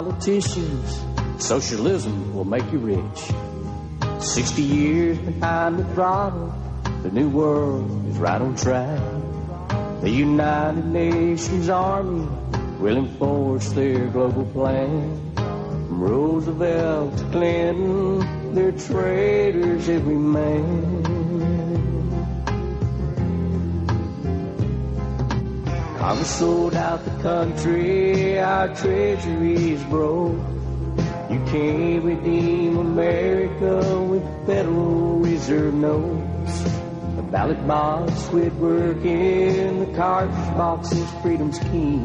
Politicians, socialism will make you rich. 60 years behind the throttle, the new world is right on track. The United Nations Army will enforce their global plan. From Roosevelt to Clinton, they're traitors every man. Congress sold out the country, our treasury's broke. You can't redeem America with Federal Reserve notes. The ballot box quit working, the cartridge box is freedom's key.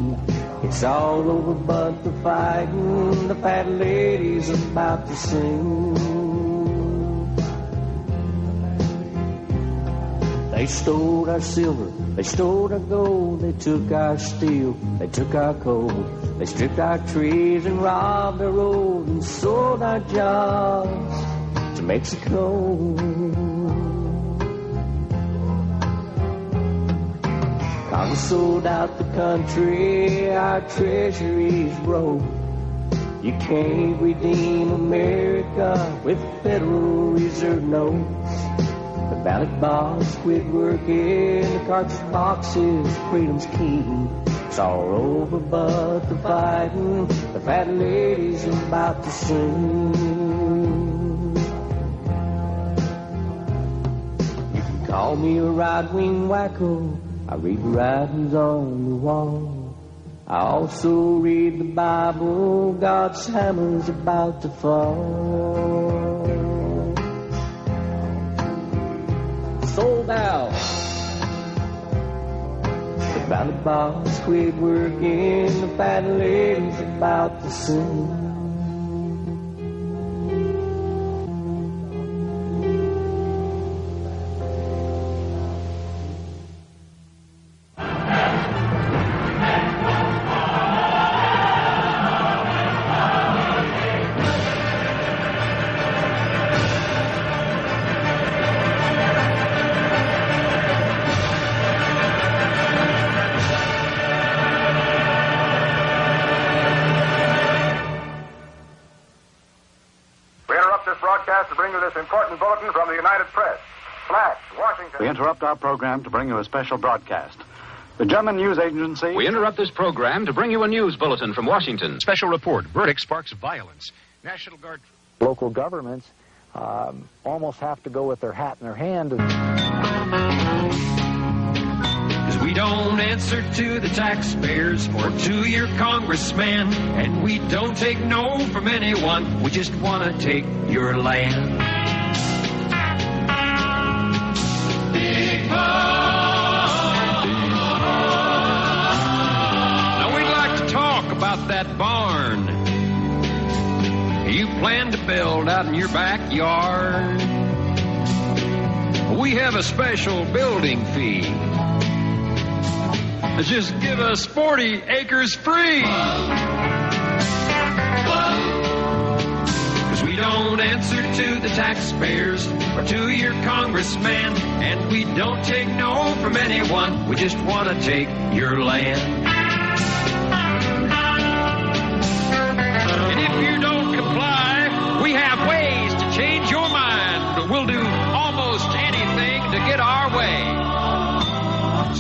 It's all over but the fighting, the fat lady's about to sing. They stole our silver, they stole our gold, they took our steel, they took our coal, they stripped our trees and robbed our road and sold our jobs to Mexico. Congress sold out the country, our treasury's broke. You can't redeem America with Federal Reserve notes. Ballot box quit working, the cartridge box is freedom's key. It's all over but the fighting, the fat lady's about to sing. You can call me a right-wing wacko, I read the writings on the wall. I also read the Bible, God's hammer's about to fall. Sold out. The ballot box quit working, the fat lady's about to sing. interrupt our program to bring you a special broadcast. The German news agency. We interrupt this program to bring you a news bulletin from Washington. Special report verdict sparks violence. National Guard. Local governments um, almost have to go with their hat in their hand. Cause we don't answer to the taxpayers or to your congressman, and we don't take no from anyone. We just want to take your land. Now we'd like to talk about that barn you plan to build out in your backyard. We have a special building fee. Just give us 40 acres free. Cause we don't answer to the taxpayers or to your congressman, and we don't take no from anyone. We just want to take your land.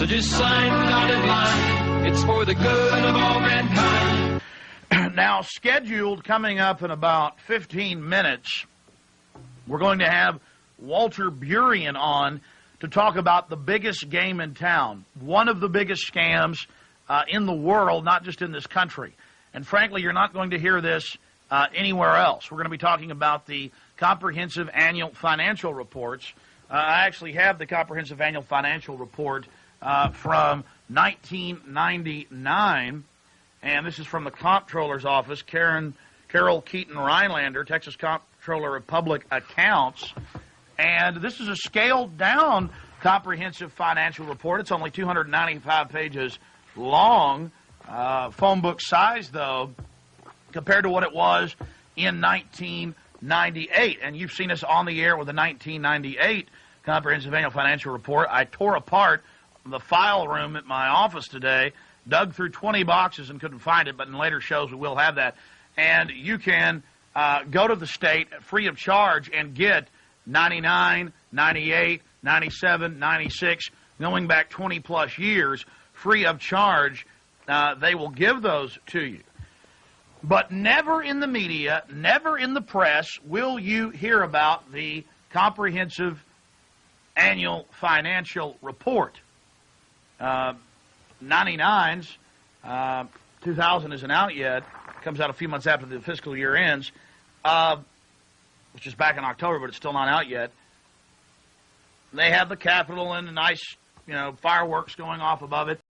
Line. It's for the good of all mankind. Now, scheduled coming up in about 15 minutes, we're going to have Walter Burien on to talk about the biggest game in town, one of the biggest scams uh, in the world, not just in this country. And frankly, you're not going to hear this uh, anywhere else. We're going to be talking about the comprehensive annual financial reports. Uh, I actually have the comprehensive annual financial report uh, from 1999, and this is from the comptroller's office, Karen Carole Keeton Rylander, Texas Comptroller of Public Accounts. And this is a scaled down comprehensive financial report. It's only 295 pages long. Uh, phone book size, though, compared to what it was in 1998. And you've seen us on the air with the 1998 comprehensive annual financial report. I tore apart the file room at my office today, dug through 20 boxes and couldn't find it, but in later shows we will have that. and you can uh, go to the state free of charge and get 99, 98, 97, 96, going back 20 plus years, free of charge. Uh, they will give those to you. But never in the media, never in the press will you hear about the comprehensive annual financial report. Uh, 99's, uh, 2000 isn't out yet, comes out a few months after the fiscal year ends, uh, which is back in October, but it's still not out yet. They have the Capitol and the nice, you know, fireworks going off above it.